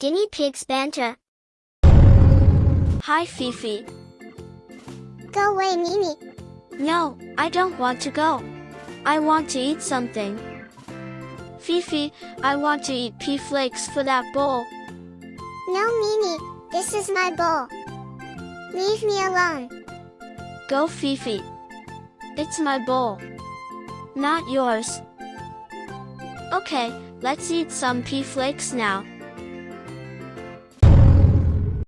Guinea pigs banter. Hi Fifi. Go away, Mimi. No, I don't want to go. I want to eat something. Fifi, I want to eat pea flakes for that bowl. No, Mimi, this is my bowl. Leave me alone. Go Fifi. It's my bowl. Not yours. Okay, let's eat some pea flakes now.